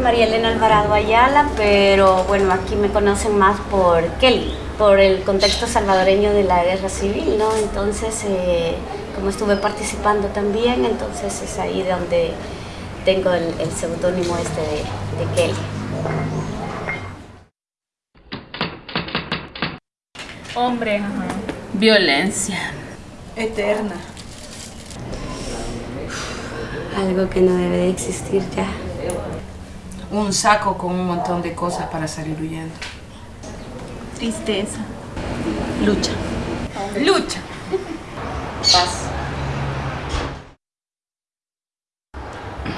María Elena Alvarado Ayala, pero bueno, aquí me conocen más por Kelly, por el contexto salvadoreño de la guerra civil, ¿no? Entonces, eh, como estuve participando también, entonces es ahí donde tengo el, seudónimo este de, Kelly. Hombre, violencia. Eterna. Algo que no debe de existir ya. Un saco con un montón de cosas para salir huyendo. Tristeza. Lucha. Lucha. Paz.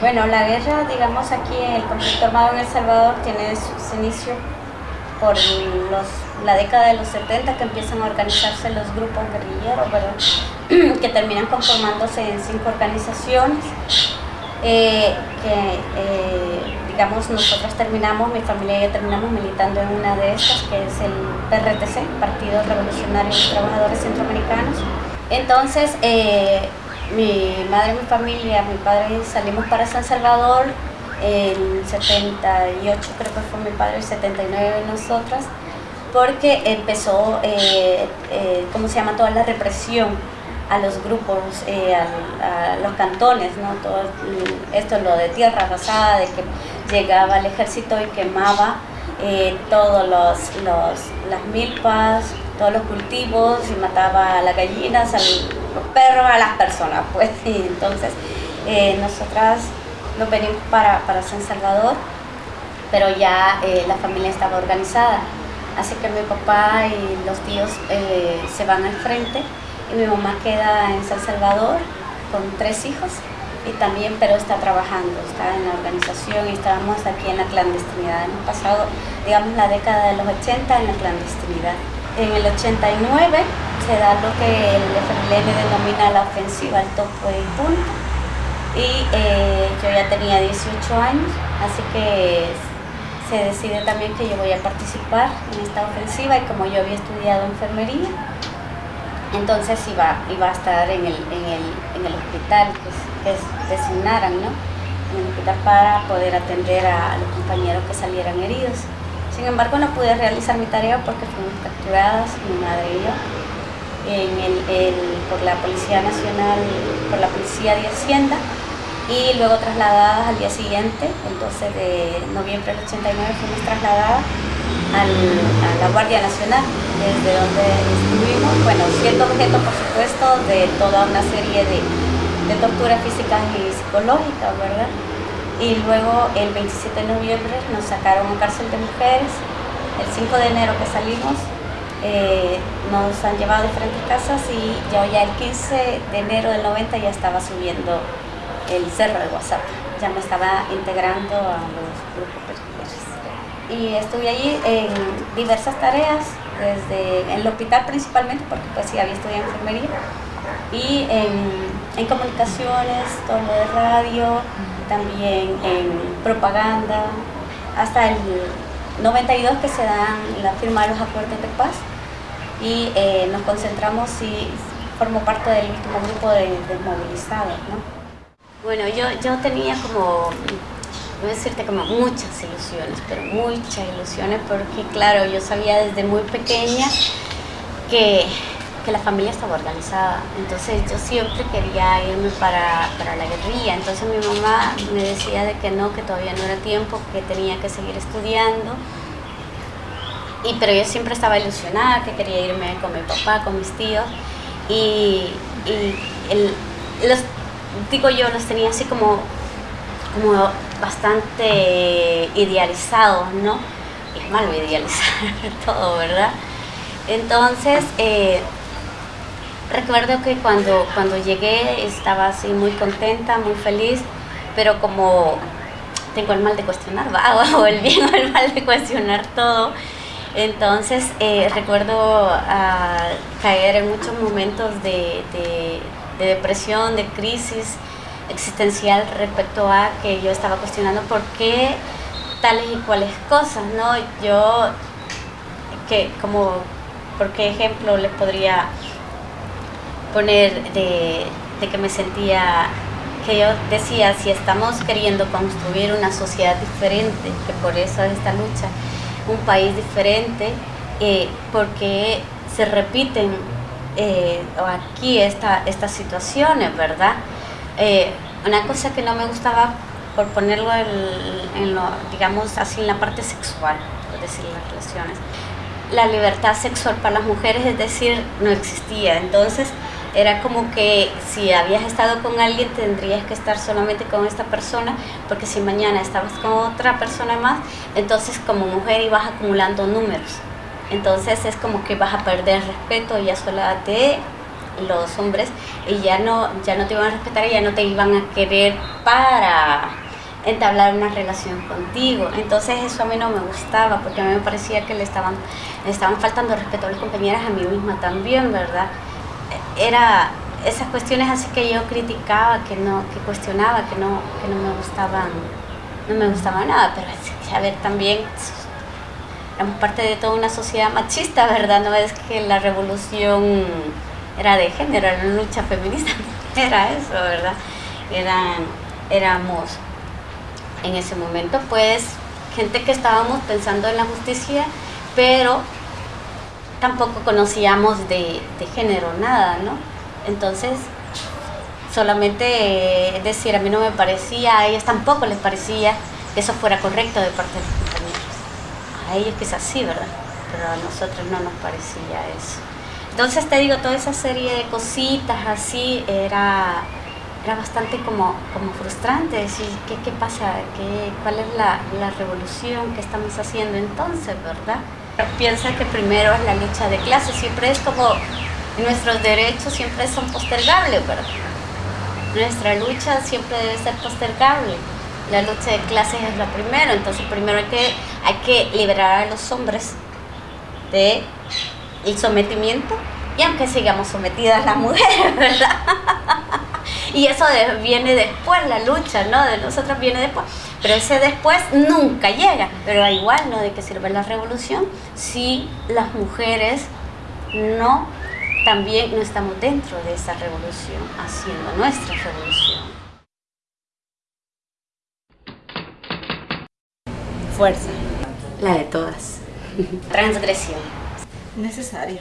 Bueno, la guerra, digamos aquí, el conflicto armado en El Salvador tiene su, inicio por los, la década de los 70 que empiezan a organizarse los grupos guerrilleros, que terminan conformándose en cinco organizaciones, eh, que eh, digamos nosotros terminamos, mi familia y yo terminamos militando en una de estas, que es el PRTC, Partido Revolucionario de Trabajadores Centroamericanos. Entonces, eh, mi madre, mi familia, mi padre salimos para San Salvador en 78, creo que fue mi padre, el 79 nosotras, porque empezó, eh, eh, ¿cómo se llama?, toda la represión a los grupos, eh, a, los cantones, ¿no? Todo esto lo de tierra arrasada, de que llegaba el ejército y quemaba todos los, las milpas, todos los cultivos y mataba a las gallinas, a los perros, a las personas, pues. Y entonces, eh, nosotras nos venimos para, para, San Salvador, pero ya eh, la familia estaba organizada. Así que mi papá y los tíos eh, se van al frente y mi mamá queda en San Salvador con tres hijos y también, pero está trabajando, está en la organización y estábamos aquí en la clandestinidad. Hemos pasado, digamos, la década de los 80 en la clandestinidad. En el 89 se da lo que el FMLN denomina la ofensiva al topo y punto. Y eh, yo ya tenía 18 años, así que se decide también que yo voy a participar en esta ofensiva y como yo había estudiado enfermería, entonces iba, iba a estar en el, hospital que, designaran, ¿no? En el hospital para poder atender a los compañeros que salieran heridos. Sin embargo, no pude realizar mi tarea porque fuimos capturadas, mi madre y yo, por la Policía Nacional, por la Policía de Hacienda, y luego trasladadas al día siguiente, el 12 de noviembre del 89, fuimos trasladadas a la Guardia Nacional, desde donde estuvimos, bueno, siendo objeto, por supuesto, de toda una serie de, de torturas físicas y psicológicas, ¿verdad? y luego el 27 de noviembre nos sacaron a cárcel de mujeres, el 5 de enero que salimos eh, nos han llevado a diferentes casas y yo ya el 15 de enero del 90 ya estaba subiendo el cerro de WhatsApp, ya me estaba integrando a los grupos guerrilleros. Y estuve allí en diversas tareas, desde en el hospital principalmente, porque pues sí había estudiado enfermería, y en, en comunicaciones, todo lo de radio, también en propaganda, hasta el 92 que se dan la firma de los acuerdos de paz y eh, nos concentramos y formo parte del último grupo de, movilizados. ¿no? Bueno, yo, yo tenía como, voy a decirte como muchas ilusiones, pero muchas ilusiones porque claro, yo sabía desde muy pequeña que que la familia estaba organizada. Entonces yo siempre quería irme para, para, la guerrilla. Entonces mi mamá me decía de que no, que todavía no era tiempo, que tenía que seguir estudiando. Y, pero yo siempre estaba ilusionada, que quería irme con mi papá, con mis tíos. Y, y los, digo yo, los tenía así como, como bastante idealizados, ¿no? es malo idealizar todo, ¿verdad? Entonces, eh, Recuerdo que cuando, cuando llegué estaba así muy contenta, muy feliz, pero como tengo el mal de cuestionar, ¿va? o el bien o el mal de cuestionar todo, entonces eh, recuerdo ah, caer en muchos momentos de, depresión, de crisis existencial respecto a que yo estaba cuestionando por qué tales y cuales cosas, ¿no? Yo, que como, por qué ejemplo les podría poner de, que me sentía que yo decía, si estamos queriendo construir una sociedad diferente, que por eso es esta lucha, un país diferente, eh, porque se repiten eh, aquí esta, estas situaciones, ¿verdad? Eh, una cosa que no me gustaba, por ponerlo en, lo, digamos así, en la parte sexual, por decir las relaciones, la libertad sexual para las mujeres, es decir, no existía. Entonces, era como que si habías estado con alguien tendrías que estar solamente con esta persona, porque si mañana estabas con otra persona más, entonces como mujer ibas acumulando números. Entonces es como que vas a perder respeto ya sola de los hombres y ya no, ya no te iban a respetar y ya no te iban a querer para entablar una relación contigo. Entonces eso a mí no me gustaba porque a mí me parecía que le estaban, le estaban faltando respeto a mis compañeras, a mí misma también, ¿verdad? Era esas cuestiones así que yo criticaba, que no, que cuestionaba, que no, que no me gustaban, no me gustaba nada, pero a ver también éramos parte de toda una sociedad machista, ¿verdad? No es que la revolución era de género, era una lucha feminista, era eso, ¿verdad? Eran, éramos en ese momento pues gente que estábamos pensando en la justicia, pero tampoco conocíamos de, género nada, ¿no? Entonces, solamente decir, a mí no me parecía, a ellos tampoco les parecía que eso fuera correcto de parte de los compañeros. A ellos quizás sí, ¿verdad? Pero a nosotros no nos parecía eso. Entonces te digo, toda esa serie de cositas así era, era bastante como, como frustrante, decir, ¿qué, qué pasa? ¿Qué, ¿Cuál es la, la revolución que estamos haciendo entonces, verdad? Piensa que primero es la lucha de clases, siempre es como nuestros derechos siempre son postergables, ¿verdad? Nuestra lucha siempre debe ser postergable. La lucha de clases es la primero, entonces primero hay que, hay que liberar a los hombres de el sometimiento y aunque sigamos sometidas las mujeres, ¿verdad? y eso viene después, la lucha, ¿no? De nosotros viene después. Pero ese después nunca llega. Pero igual, ¿no? ¿De qué sirve la revolución si las mujeres no, también no estamos dentro de esa revolución, haciendo nuestra revolución? Fuerza. La de todas. Transgresión. Necesaria.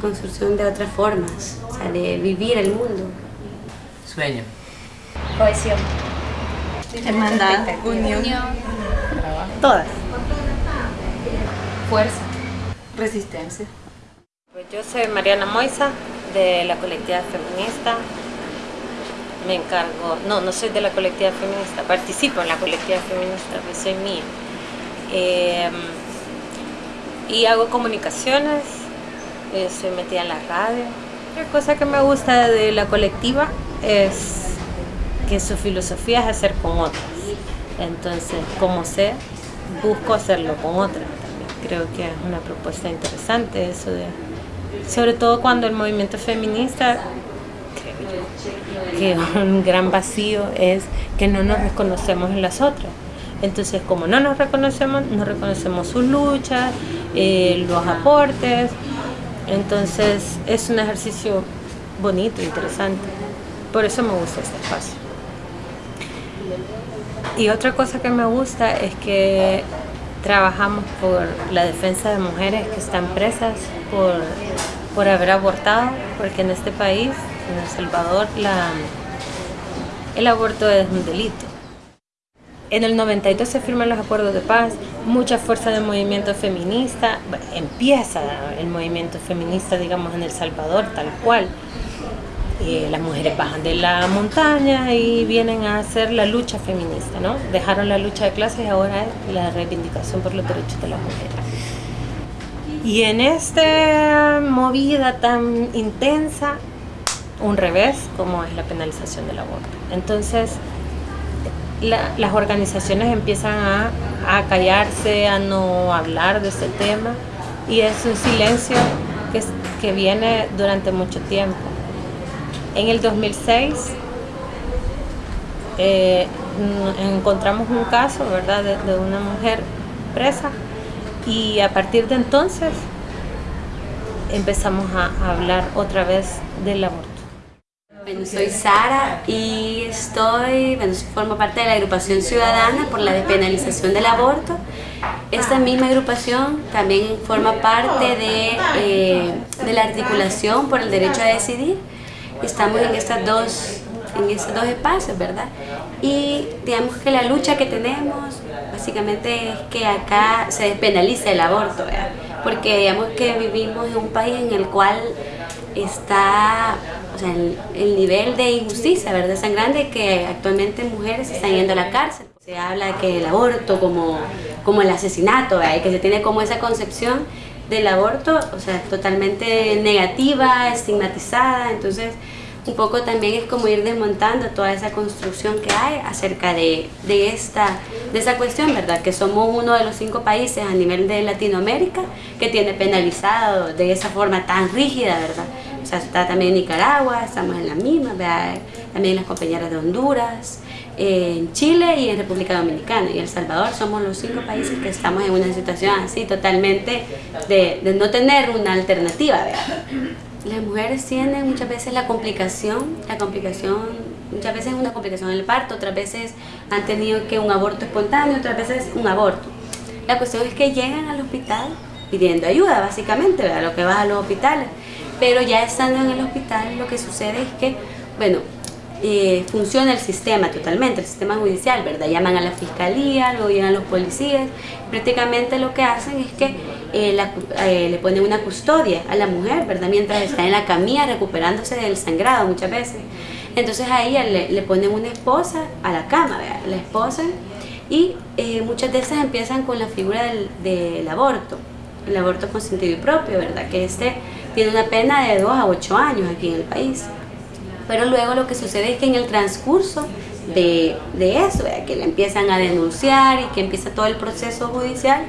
Construcción de otras formas, o sea, de vivir el mundo. Sueño. Cohesión. Hermandad. Unión. Todas. Fuerza. Resistencia. Pues yo soy Mariana Moisa, de la colectividad feminista. Me encargo, no, no soy de la colectividad feminista, participo en la colectividad feminista, pues soy mía. Eh, y hago comunicaciones, estoy metida en la radio. Otra cosa que me gusta de la colectiva es que su filosofía es hacer con otras. Entonces, como sé, busco hacerlo con otras también. Creo que es una propuesta interesante eso de, sobre todo cuando el movimiento feminista, creo que un gran vacío es que no nos reconocemos en las otras. Entonces, como no nos reconocemos, no reconocemos sus luchas, eh, los aportes. Entonces, es un ejercicio bonito, interesante. Por eso me gusta este espacio. Y otra cosa que me gusta es que trabajamos por la defensa de mujeres que están presas por, por haber abortado, porque en este país, en El Salvador, el aborto es un delito. En el 92 se firman los acuerdos de paz, mucha fuerza del movimiento feminista, empieza el movimiento feminista, digamos, en El Salvador, tal cual. Eh, las mujeres bajan de la montaña y vienen a hacer la lucha feminista, ¿no? Dejaron la lucha de clases y ahora es la reivindicación por los derechos de las mujeres. Y en esta movida tan intensa, un revés como es la penalización del aborto. Entonces, las organizaciones empiezan a, a, callarse, a no hablar de este tema y es un silencio que, que viene durante mucho tiempo. En el 2006 eh, encontramos un caso ¿verdad? De una mujer presa y a partir de entonces empezamos a, hablar otra vez del aborto. Bueno, soy Sara y estoy, bueno, formo parte de la agrupación ciudadana por la despenalización del aborto. Esta misma agrupación también forma parte de, eh, de la articulación por el derecho a decidir. Estamos en estas dos en esos dos espacios, ¿verdad? Y digamos que la lucha que tenemos básicamente es que acá se despenalice el aborto, ¿verdad? Porque digamos que vivimos en un país en el cual está o sea, el, nivel de injusticia, ¿verdad? Es tan grande que actualmente mujeres están yendo a la cárcel. Se habla que el aborto como, como el asesinato, ¿verdad? Que se tiene como esa concepción del aborto, o sea, totalmente negativa, estigmatizada, entonces un poco también es como ir desmontando toda esa construcción que hay acerca de, de, esta, de esa cuestión, ¿verdad? Que somos uno de los cinco países a nivel de Latinoamérica que tiene penalizado de esa forma tan rígida, ¿verdad? O sea, está también Nicaragua, estamos en la misma, ¿verdad? también las compañeras de Honduras, en Chile y en República Dominicana y El Salvador somos los cinco países que estamos en una situación así totalmente de, de no tener una alternativa, ¿verdad? las mujeres tienen muchas veces la complicación, la complicación, muchas veces es una complicación en el parto, otras veces han tenido que un aborto espontáneo, otras veces un aborto. La cuestión es que llegan al hospital pidiendo ayuda, básicamente, lo que va a los hospitales. Pero ya estando en el hospital, lo que sucede es que, bueno, eh, funciona el sistema totalmente, el sistema judicial, ¿verdad? Llaman a la fiscalía, luego llegan los policías, prácticamente lo que hacen es que eh, eh, le ponen una custodia a la mujer, ¿verdad? Mientras está en la camilla recuperándose del sangrado muchas veces. Entonces a ella le, ponen una esposa a la cama, ¿verdad? La esposa y muchas de esas empiezan con la figura del, aborto, el aborto consentido y propio, ¿verdad? Que este tiene una pena de 2 a 8 años aquí en el país. Pero luego lo que sucede es que en el transcurso de, de eso, que le empiezan a denunciar y que empieza todo el proceso judicial,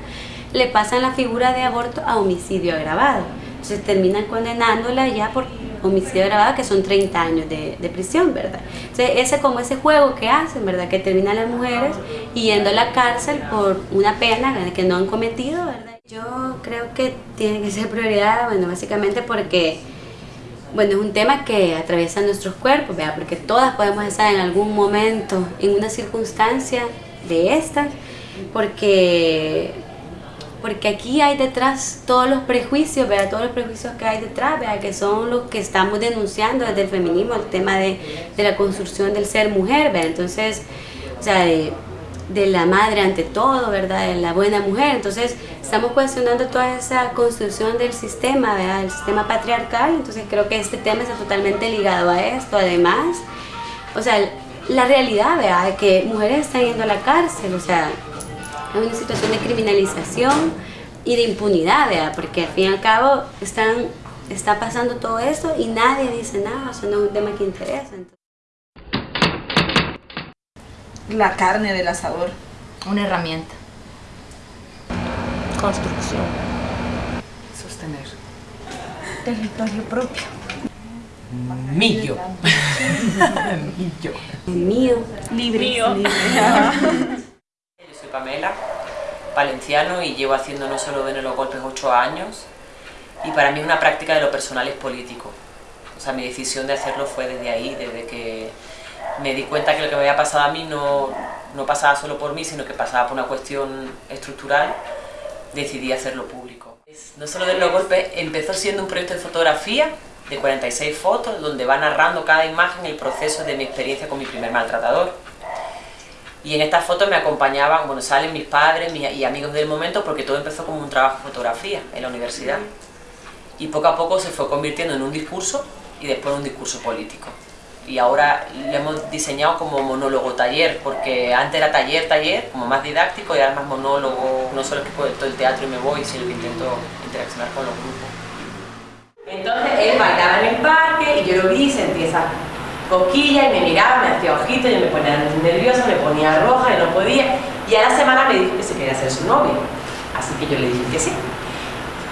le pasan la figura de aborto a homicidio agravado. Entonces terminan condenándola ya por homicidio agravado, que son 30 años de, prisión, ¿verdad? Entonces ese como ese juego que hacen, ¿verdad? Que terminan las mujeres yendo a la cárcel por una pena que no han cometido, ¿verdad? Yo creo que tiene que ser prioridad, bueno, básicamente porque bueno, es un tema que atraviesa nuestros cuerpos, ¿verdad? porque todas podemos estar en algún momento en una circunstancia de estas, porque, porque aquí hay detrás todos los prejuicios, ¿verdad? todos los prejuicios que hay detrás, ¿verdad? que son los que estamos denunciando desde el feminismo, el tema de, de la construcción del ser mujer, ¿verdad? entonces, o sea, de, de la madre ante todo, ¿verdad? De la buena mujer. Entonces, estamos cuestionando toda esa construcción del sistema, ¿verdad? El sistema patriarcal. Entonces, creo que este tema está totalmente ligado a esto. Además, o sea, la realidad, ¿verdad? De que mujeres están yendo a la cárcel, o sea, es una situación de criminalización y de impunidad, ¿verdad? Porque al fin y al cabo están, está pasando todo esto y nadie dice nada, o sea, no es un tema que interesa la carne del asador. Una herramienta. Construcción. Sostener. Territorio propio. Mío. Mío. Mío. Libre. Soy Pamela, valenciano y llevo haciendo no solo de los golpes ocho años y para mí una práctica de lo personal es político. O sea, mi decisión de hacerlo fue desde ahí, desde que me di cuenta que lo que me había pasado a mí no, no pasaba solo por mí, sino que pasaba por una cuestión estructural, decidí hacerlo público. No solo de los golpes, empezó siendo un proyecto de fotografía de 46 fotos, donde va narrando cada imagen el proceso de mi experiencia con mi primer maltratador. Y en estas fotos me acompañaban, bueno, salen mis padres y amigos del momento, porque todo empezó como un trabajo de fotografía en la universidad. Y poco a poco se fue convirtiendo en un discurso y después en un discurso político y ahora lo hemos diseñado como monólogo taller, porque antes era taller, taller, como más didáctico y ahora más monólogo, no solo que puedo todo el teatro y me voy, sino que intento interaccionar con los grupos. Entonces él bailaba en el parque y yo lo vi, sentí esa cosquilla y me miraba, me hacía ojito, yo me ponía nerviosa, me ponía roja y no podía. Y a la semana me dijo que se quería hacer su novio, así que yo le dije que sí.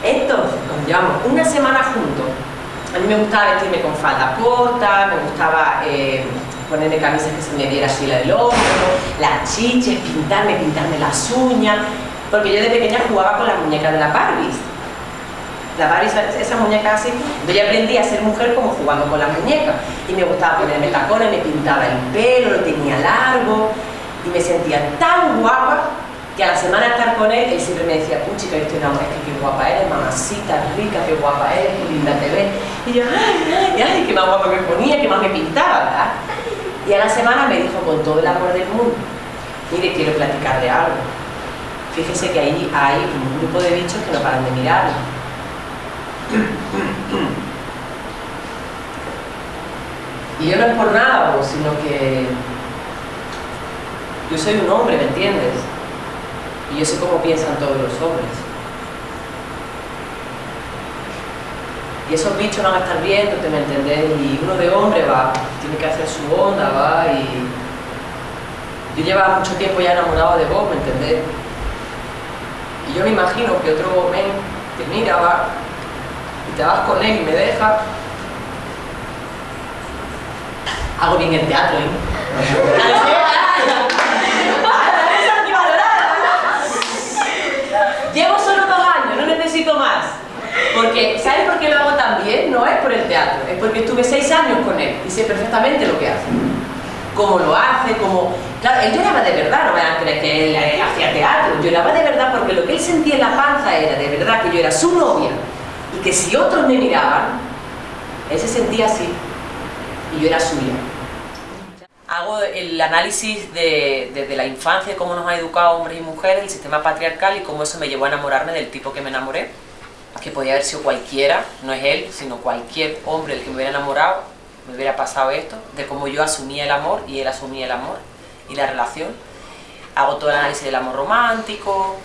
Entonces, nos llevamos una semana juntos a mí me gustaba vestirme con falda corta, me gustaba eh, ponerme camisas que se me diera así la del hombro, las chiches, pintarme, pintarme las uñas, porque yo de pequeña jugaba con las muñecas de la Barbie. La Barbie, esa, esa muñeca así. Yo ya aprendí a ser mujer como jugando con las muñecas. Y me gustaba ponerme tacones, me pintaba el pelo, lo tenía largo. Y me sentía tan guapa que a la semana de estar con él, él siempre me decía, uy chica, yo estoy enamorada, es que qué guapa eres, mamacita rica, qué guapa eres, qué linda te ves. Y yo, ay, ay, ay, qué más guapa me ponía, qué más me pintaba, ¿verdad? Y a la semana me dijo con todo el amor del mundo, mire, quiero platicarle algo. Fíjese que ahí hay un grupo de bichos que no paran de mirarlo. Y yo no es por nada, sino que yo soy un hombre, ¿me entiendes? Y yo sé cómo piensan todos los hombres. Y esos bichos van a estar viendo, ¿te me entendés? Y uno de hombre va, tiene que hacer su onda, va, y... Yo llevaba mucho tiempo ya enamorado de vos, ¿me entendés? Y yo me imagino que otro men te mira, va, te vas con él y me deja. Hago bien el teatro, ¿eh? Llevo solo dos años, no necesito más. Porque, ¿sabes por qué lo hago tan bien? No es por el teatro, es porque estuve seis años con él y sé perfectamente lo que hace. Cómo lo hace, cómo... Claro, él lloraba de verdad, no me a creer que él hacía teatro. Lloraba de verdad porque lo que él sentía en la panza era de verdad que yo era su novia que si otros me miraban, él se sentía así y yo era suya. Hago el análisis de, desde la infancia, cómo nos ha educado hombres y mujeres, el sistema patriarcal y cómo eso me llevó a enamorarme del tipo que me enamoré, que podía haber sido cualquiera, no es él, sino cualquier hombre el que me hubiera enamorado, me hubiera pasado esto, de cómo yo asumía el amor y él asumía el amor y la relación. Hago todo el análisis del amor romántico,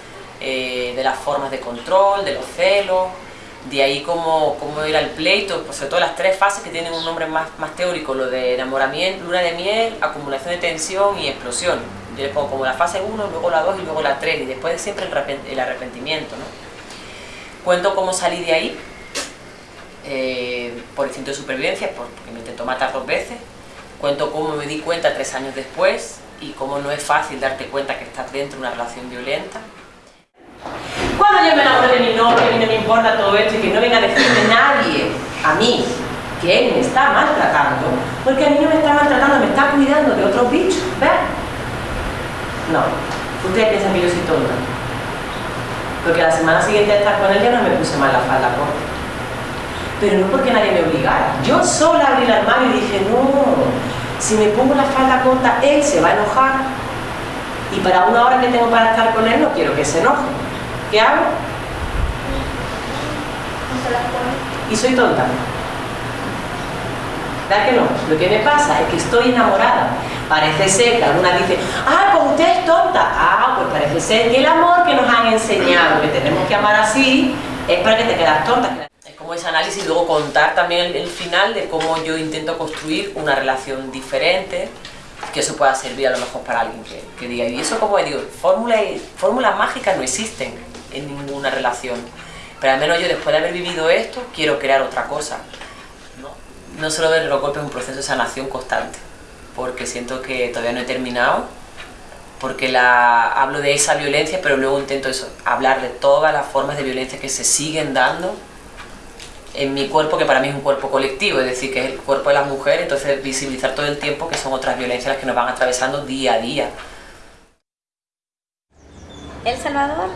eh, de las formas de control, de los celos, de ahí cómo, cómo era el pleito, pues sobre todo las tres fases que tienen un nombre más, más teórico, lo de enamoramiento, luna de miel, acumulación de tensión y explosión. Yo le pongo como la fase 1, luego la 2 y luego la 3, y después siempre el arrepentimiento. ¿no? Cuento cómo salí de ahí, eh, por instinto de supervivencia, porque me intentó matar dos veces. Cuento cómo me di cuenta tres años después y cómo no es fácil darte cuenta que estás dentro de una relación violenta. Cuando yo me enamoré de mi novio, a mí no me importa todo esto y que no venga a decirme nadie, a mí, que él me está maltratando, porque a mí no me está maltratando, me está cuidando de otros bichos, ¿ves? No, ustedes piensan que yo soy tonta. Porque la semana siguiente de estar con él ya no me puse mal la falda corta. Pero no porque nadie me obligara. Yo sola abrí el armario y dije, no, si me pongo la falda corta, él se va a enojar. Y para una hora que tengo para estar con él, no quiero que se enoje. ¿Qué hago? Y soy tonta. ¿Verdad que no? Lo que me pasa es que estoy enamorada. Parece ser que algunas dicen, ah, pues usted es tonta. Ah, pues parece ser que el amor que nos han enseñado, que tenemos que amar así, es para que te quedas tonta. Es como ese análisis y luego contar también el, el final de cómo yo intento construir una relación diferente, que eso pueda servir a lo mejor para alguien que, que diga, y eso como digo, fórmulas fórmulas mágicas no existen en ninguna relación, pero al menos yo después de haber vivido esto, quiero crear otra cosa. No, solo ver los golpes, es un proceso de sanación constante, porque siento que todavía no he terminado, porque la, hablo de esa violencia, pero luego intento eso, hablar de todas las formas de violencia que se siguen dando en mi cuerpo, que para mí es un cuerpo colectivo, es decir, que es el cuerpo de las mujeres, entonces visibilizar todo el tiempo que son otras violencias las que nos van atravesando día a día. El Salvador,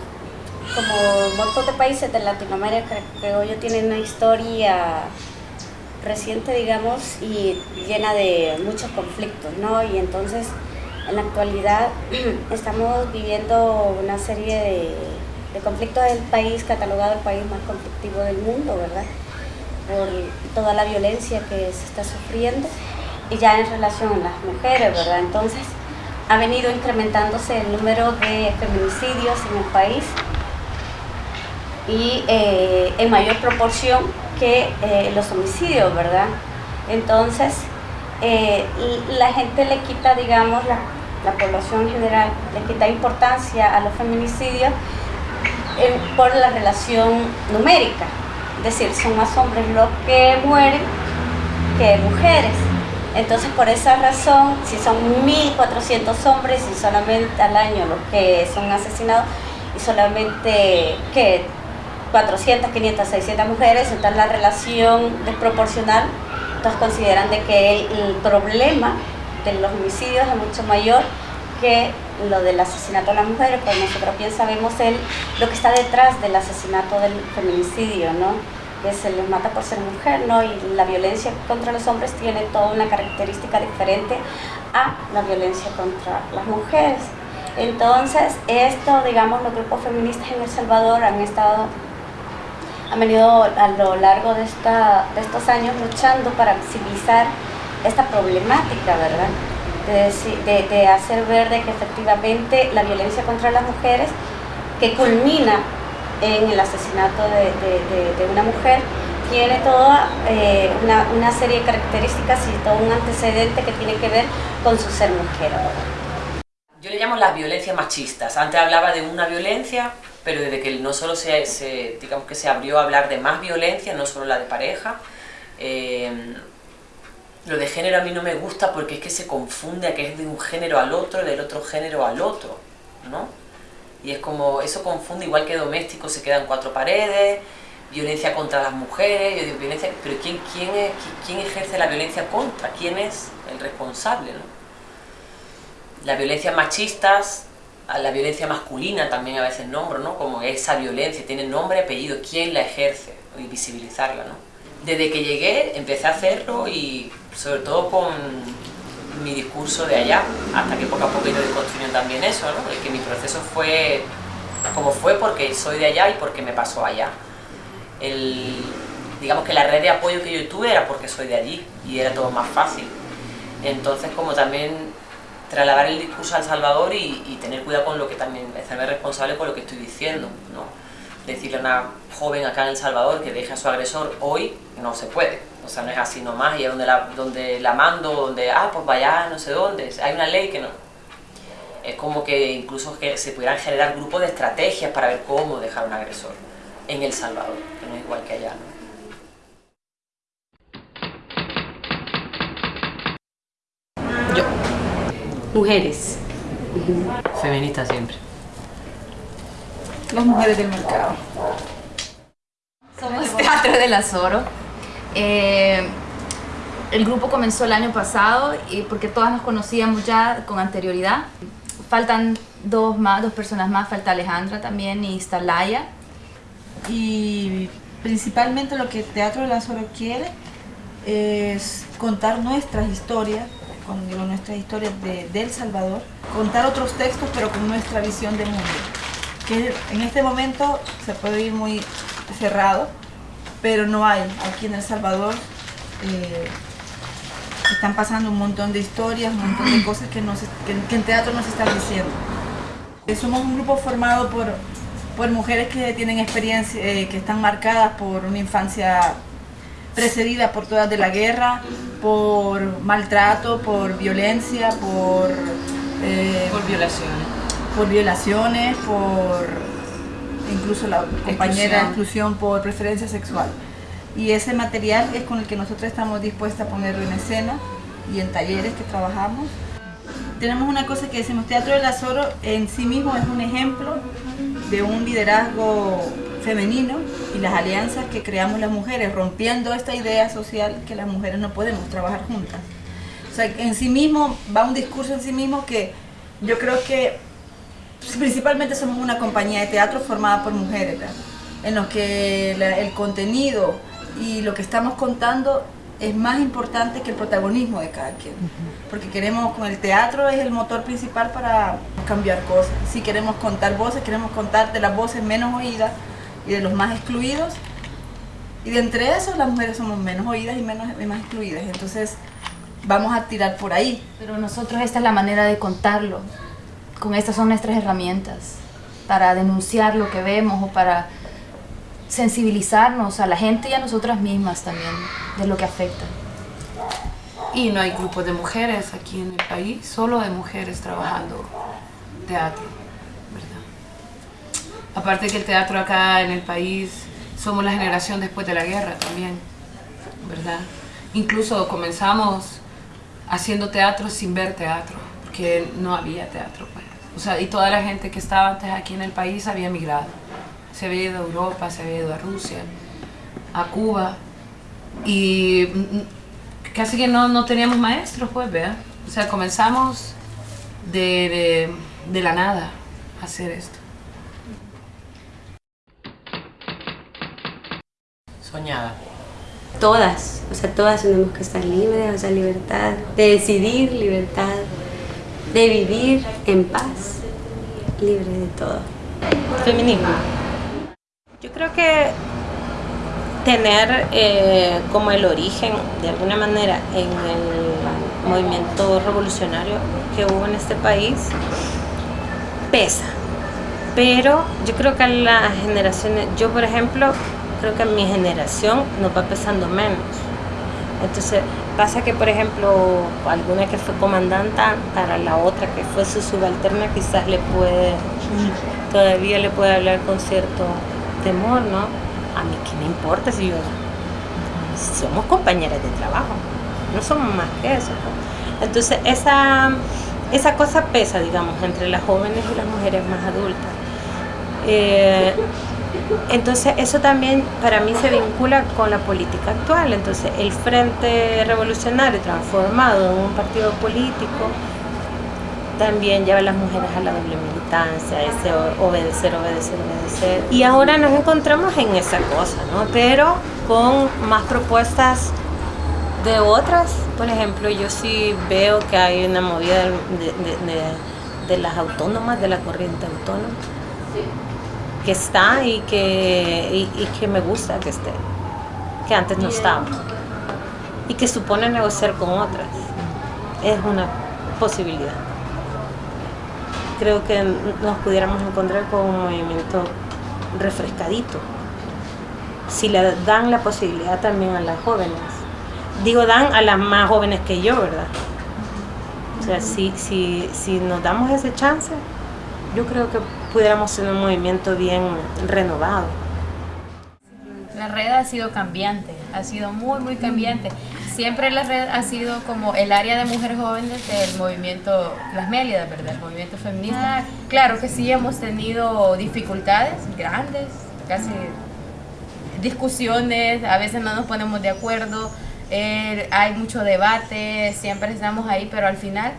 como un montón de países de Latinoamérica, creo yo, tiene una historia reciente, digamos, y llena de muchos conflictos, ¿no? Y entonces, en la actualidad, estamos viviendo una serie de, de conflictos del país, catalogado el país más conflictivo del mundo, ¿verdad? por toda la violencia que se está sufriendo y ya en relación a las mujeres, ¿verdad? Entonces ha venido incrementándose el número de feminicidios en el país y eh, en mayor proporción que eh, los homicidios, ¿verdad? Entonces eh, la gente le quita, digamos, la, la, población en general le quita importancia a los feminicidios por la relación numérica, es decir, son más hombres los que mueren que mujeres. Entonces, por esa razón, si son 1.400 hombres y solamente al año los que son asesinados, y solamente que 400, 500, 600 mujeres, entonces la relación desproporcional, entonces consideran de que el, problema de los homicidios es mucho mayor que lo del asesinato de las mujeres, pues nosotros bien sabemos lo que está detrás del asesinato del feminicidio, ¿no? que se les mata por ser mujer, ¿no? y la violencia contra los hombres tiene toda una característica diferente a la violencia contra las mujeres. Entonces, esto, digamos, los grupos feministas en El Salvador han estado, han venido a lo largo de, esta, de estos años luchando para visibilizar esta problemática, ¿verdad? De, de- de hacer ver de que efectivamente la violencia contra las mujeres, que culmina en el asesinato de- de una mujer, tiene toda eh, una, una serie de características y todo un antecedente que tiene que ver con su ser mujer. Yo le llamo las violencias machistas. Antes hablaba de una violencia, pero desde que no solo se, digamos que se abrió a hablar de más violencia, no solo la de pareja, eh, lo de género a mí no me gusta porque es que se confunde a que es de un género al otro, del otro género al otro, ¿no? Y es como, eso confunde, igual que doméstico se quedan cuatro paredes, violencia contra las mujeres, yo digo, violencia, pero ¿quién, quién, es, quién ejerce la violencia contra? ¿Quién es el responsable, no? La violencia machistas, a la violencia masculina también a veces nombro, ¿no? Como esa violencia, tiene nombre, apellido, quién la ejerce y visibilizarla, ¿no? Desde que llegué empecé a hacerlo y sobre todo con mi discurso de allá, hasta que poco a poco he ido también eso, ¿no? El que mi proceso fue como fue porque soy de allá y porque me pasó allá. El, digamos que la red de apoyo que yo tuve era porque soy de allí y era todo más fácil. Entonces como también trasladar el discurso al Salvador y, tener cuidado con lo que también, hacerme responsable con lo que estoy diciendo, ¿no? Decirle a una joven acá en El Salvador que deje a su agresor hoy, no se puede. O sea, no es así nomás, y es donde la, donde la mando, donde, ah, pues vaya, no sé dónde, hay una ley que no. Es como que incluso que se pudieran generar grupos de estrategias para ver cómo dejar a un agresor en El Salvador, que no es igual que allá, ¿no? Mujeres. Feminista siempre. Las mujeres del mercado. Somos Teatro del Azoro. Eh, el grupo comenzó el año pasado y porque todas nos conocíamos ya con anterioridad. Faltan dos más, dos personas más, falta Alejandra también y está Laia. Y principalmente lo que Teatro del Azoro quiere es contar nuestras historias, cuando digo nuestras historias de, de El Salvador, contar otros textos pero con nuestra visión de mundo. Que en este momento se puede ir muy cerrado, pero no hay aquí en El Salvador. eh, están pasando un montón de historias, un montón de cosas que en teatro nos están diciendo. Eh, Somos un grupo formado por, por mujeres que tienen experiencia, eh, que están marcadas por una infancia precedida por todas de la guerra, por maltrato, por violencia, por, eh, Por violaciones. por violaciones, por incluso la compañera Exclusión. exclusión por preferencia sexual. Y ese material es con el que nosotros estamos dispuestas a ponerlo en escena y en talleres que trabajamos. Tenemos una cosa que decimos, Teatro del Azoro en sí mismo es un ejemplo de un liderazgo femenino y las alianzas que creamos las mujeres, rompiendo esta idea social que las mujeres no podemos trabajar juntas. O sea, en sí mismo va un discurso en sí mismo que yo creo que principalmente somos una compañía de teatro formada por mujeres, ¿verdad? en los que la- el contenido y lo que estamos contando es más importante que el protagonismo de cada quien. Porque queremos, con el teatro es el motor principal para cambiar cosas. Si queremos contar voces, queremos contar de las voces menos oídas y de los más excluidos. Y de entre esos las mujeres somos menos oídas y, menos, y más excluidas. Entonces vamos a tirar por ahí. Pero nosotros esta es la manera de contarlo. Con estas son nuestras herramientas para denunciar lo que vemos o para sensibilizarnos a la gente y a nosotras mismas también de lo que afecta. Y no hay grupos de mujeres aquí en el país, solo de mujeres trabajando teatro. Aparte que el teatro acá en el país, somos la generación después de la guerra también, ¿verdad? Incluso comenzamos haciendo teatro sin ver teatro, porque no había teatro, pues. O sea, y toda la gente que estaba antes aquí en el país había migrado. se había ido a Europa, se había ido a Rusia, a Cuba, y casi que no, no teníamos maestros, pues, vea. O sea, comenzamos de, de, de la nada a hacer esto. Soñada. Todas, o sea, todas tenemos que estar libres, o sea, libertad de decidir, libertad de vivir en paz, libre de todo. Feminismo. Yo creo que tener eh, como el origen, de alguna manera, en el movimiento revolucionario que hubo en este país, pesa. Pero yo creo que a las generaciones, yo por ejemplo, creo que mi generación nos va pesando menos. Entonces, pasa que, por ejemplo, alguna que fue comandante, para la otra que fue su subalterna, quizás le puede, todavía le puede hablar con cierto temor, ¿no? A mí, ¿qué me importa si yo somos compañeras de trabajo? No somos más que eso. ¿no? Entonces, esa, esa cosa pesa, digamos, entre las jóvenes y las mujeres más adultas. Eh, entonces eso también para mí se vincula con la política actual. Entonces el Frente Revolucionario transformado en un partido político también lleva a las mujeres a la doble militancia, ese obedecer, obedecer, obedecer. Y ahora nos encontramos en esa cosa, ¿no? Pero con más propuestas de otras. Por ejemplo, yo sí veo que hay una movida de, de, las autónomas, de la corriente autónoma que está y que, y, y que me gusta que esté, que antes no estaba. Y que supone negociar con otras. Es una posibilidad. Creo que nos pudiéramos encontrar con un movimiento refrescadito. Si le dan la posibilidad también a las jóvenes. Digo, dan a las más jóvenes que yo, ¿verdad? O sea, si, si, si nos damos ese chance, yo creo que pudiéramos ser un movimiento bien renovado. La red ha sido cambiante, ha sido muy, muy cambiante. Siempre la red ha sido como el área de mujeres jóvenes del movimiento, las Mélidas, ¿verdad? El movimiento feminista. Claro que sí hemos tenido dificultades grandes, casi discusiones, a veces no nos ponemos de acuerdo, eh, hay mucho debate, siempre estamos ahí, pero al final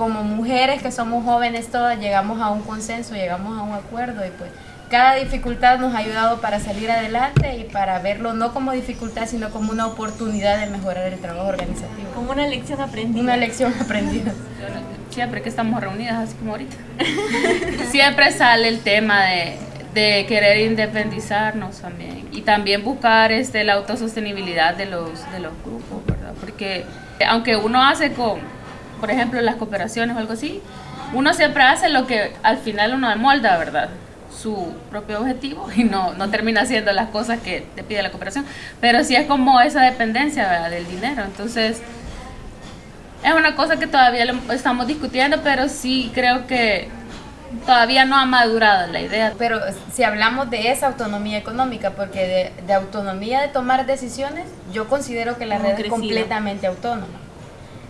como mujeres que somos jóvenes todas llegamos a un consenso, llegamos a un acuerdo y pues cada dificultad nos ha ayudado para salir adelante y para verlo no como dificultad, sino como una oportunidad de mejorar el trabajo organizativo. Como una lección aprendida. Una lección aprendida. Siempre que estamos reunidas, así como ahorita, siempre sale el tema de, de, querer independizarnos también y también buscar este, la autosostenibilidad de los, de los grupos, ¿verdad? Porque aunque uno hace con por ejemplo, las cooperaciones o algo así, uno siempre hace lo que al final uno molda, ¿verdad? Su propio objetivo y no, no termina haciendo las cosas que te pide la cooperación. Pero sí es como esa dependencia ¿verdad? del dinero. Entonces, es una cosa que todavía estamos discutiendo, pero sí creo que todavía no ha madurado la idea. Pero si hablamos de esa autonomía económica, porque de, de autonomía de tomar decisiones, yo considero que la red es completamente autónoma.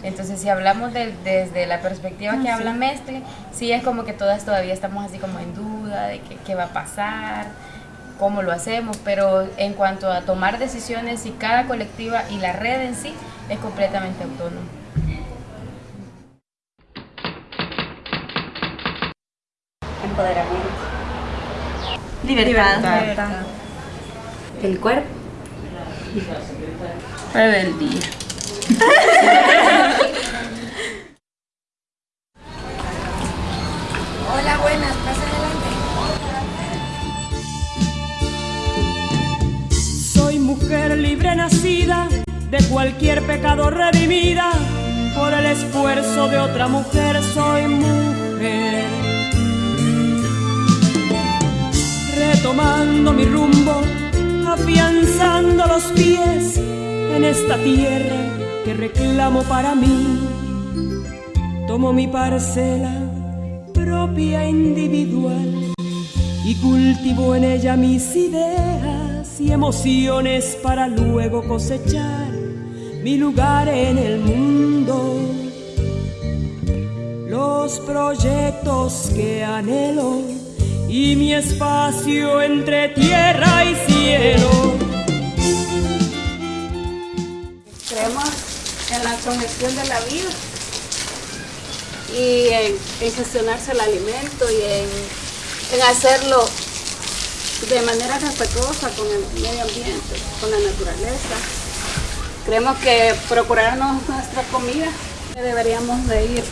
Entonces, si hablamos de, desde la perspectiva que habla Mestre, sí es como que todas todavía estamos así como en duda de qué, qué va a pasar, cómo lo hacemos, pero en cuanto a tomar decisiones y cada colectiva y la red en sí es completamente autónoma. Empoderamiento. Libertad. Libertad. El cuerpo. Rebeldía. Hola, buenas, pasa adelante. Soy mujer libre nacida, de cualquier pecado redimida, por el esfuerzo de otra mujer soy mujer. Retomando mi rumbo, afianzando los pies en esta tierra que reclamo para mí. Tomo mi parcela propia individual y cultivo en ella mis ideas y emociones para luego cosechar mi lugar en el mundo. Los proyectos que anhelo y mi espacio entre tierra y cielo. Creemos en la congestión de la vida y en, gestionarse el alimento y en hacerlo de manera respetuosa con el medio ambiente, con la naturaleza. Creemos que procurarnos nuestra comida deberíamos de ir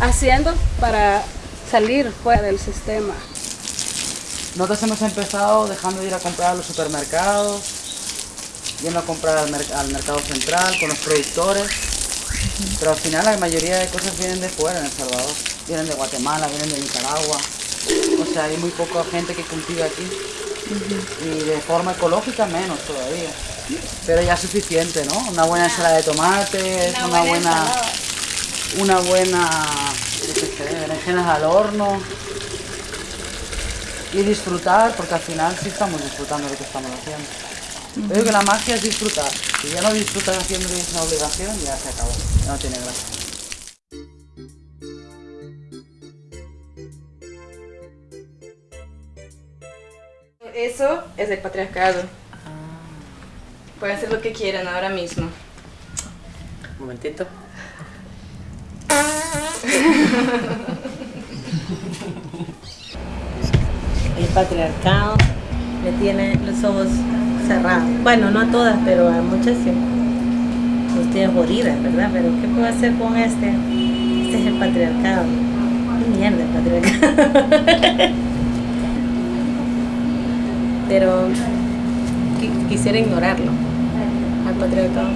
haciendo para salir fuera del sistema. Nosotros hemos empezado dejando de ir a comprar a los supermercados, yendo a comprar al, mer- al mercado central con los productores, pero al final la mayoría de cosas vienen de fuera en El Salvador, vienen de Guatemala, vienen de Nicaragua, o sea, hay muy poca gente que cultiva aquí. Y de forma ecológica menos todavía, pero ya es suficiente, ¿no? Una buena ensalada de tomates, una, buena, una buena, qué sé, berenjenas al horno. Y disfrutar, porque al final sí estamos disfrutando de lo que estamos haciendo. Yo digo que la magia es disfrutar. Si ya no disfrutas haciendo que es una obligación, ya se acabó. Ya no tiene gracia. Eso es el patriarcado. Pueden hacer lo que quieran ahora mismo. Un momentito. El patriarcado me tiene los ojos cerrados. Bueno, no a todas, pero a muchas sí. Tiene jodidas, ¿verdad? Pero ¿qué puedo hacer con este? Este es el patriarcado. Qué mierda el patriarcado. pero qui- quisiera ignorarlo, al patriarcado.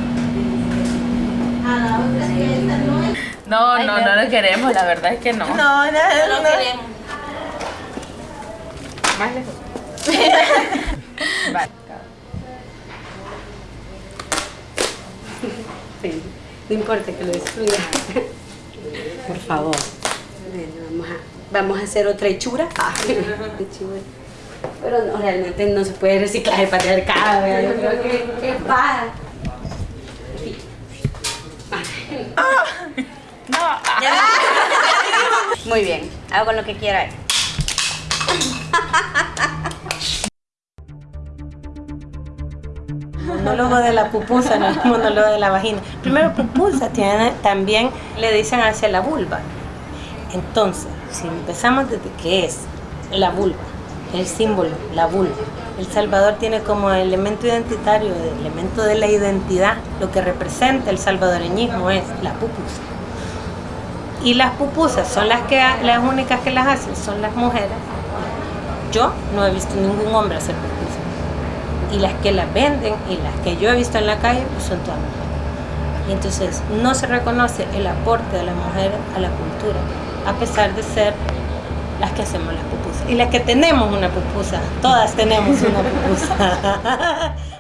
No, no, no lo queremos, la verdad es que no. No, no, no. queremos. Más lejos. no importa que lo destruya. Por favor. Bueno, Vamos a, vamos a hacer otra hechura. Ah. Pero no, realmente no se puede reciclar el patriarcado. ¿verdad? Yo creo que es paja. Muy bien, hago con lo que quiera. monólogo de la pupusa, no el monólogo de la vagina. Primero, pupusa también le dicen hacia la vulva. Entonces, si empezamos desde qué es la vulva, el símbolo, la vulva. El Salvador tiene como elemento identitario, el elemento de la identidad, lo que representa el salvadoreñismo es la pupusa. Y las pupusas son las, que, las únicas que las hacen, son las mujeres. Yo no he visto ningún hombre hacer pupusas y las que las venden y las que yo he visto en la calle pues son todas mujeres. Y entonces no se reconoce el aporte de las mujeres a la cultura, a pesar de ser las que hacemos las pupusas. Y las que tenemos una pupusa, todas tenemos una pupusa.